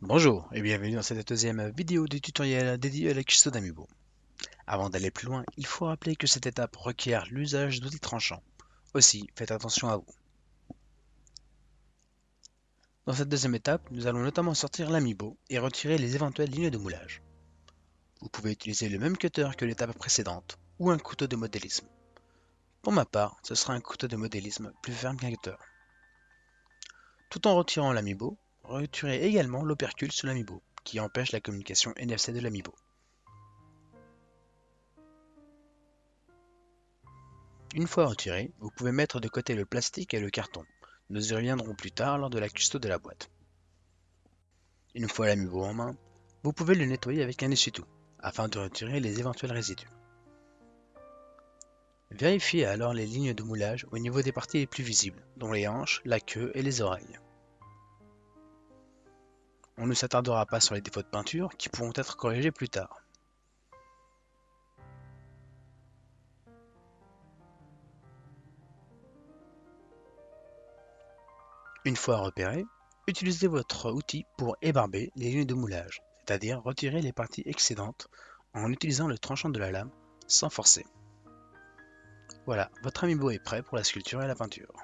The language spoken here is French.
Bonjour et bienvenue dans cette deuxième vidéo du tutoriel dédié à la cuisson d'Amiibo. Avant d'aller plus loin, il faut rappeler que cette étape requiert l'usage d'outils tranchants. Aussi, faites attention à vous. Dans cette deuxième étape, nous allons notamment sortir l'Amiibo et retirer les éventuelles lignes de moulage. Vous pouvez utiliser le même cutter que l'étape précédente ou un couteau de modélisme. Pour ma part, ce sera un couteau de modélisme plus ferme qu'un cutter. Tout en retirant l'Amiibo, Retirez également l'opercule sous l'amiibo, qui empêche la communication NFC de l'amiibo. Une fois retiré, vous pouvez mettre de côté le plastique et le carton. Nous y reviendrons plus tard lors de la custo de la boîte. Une fois l'amiibo en main, vous pouvez le nettoyer avec un essuie-tout, afin de retirer les éventuels résidus. Vérifiez alors les lignes de moulage au niveau des parties les plus visibles, dont les hanches, la queue et les oreilles. On ne s'attardera pas sur les défauts de peinture qui pourront être corrigés plus tard. Une fois repéré, utilisez votre outil pour ébarber les lignes de moulage, c'est-à-dire retirer les parties excédentes en utilisant le tranchant de la lame sans forcer. Voilà, votre amiibo est prêt pour la sculpture et la peinture.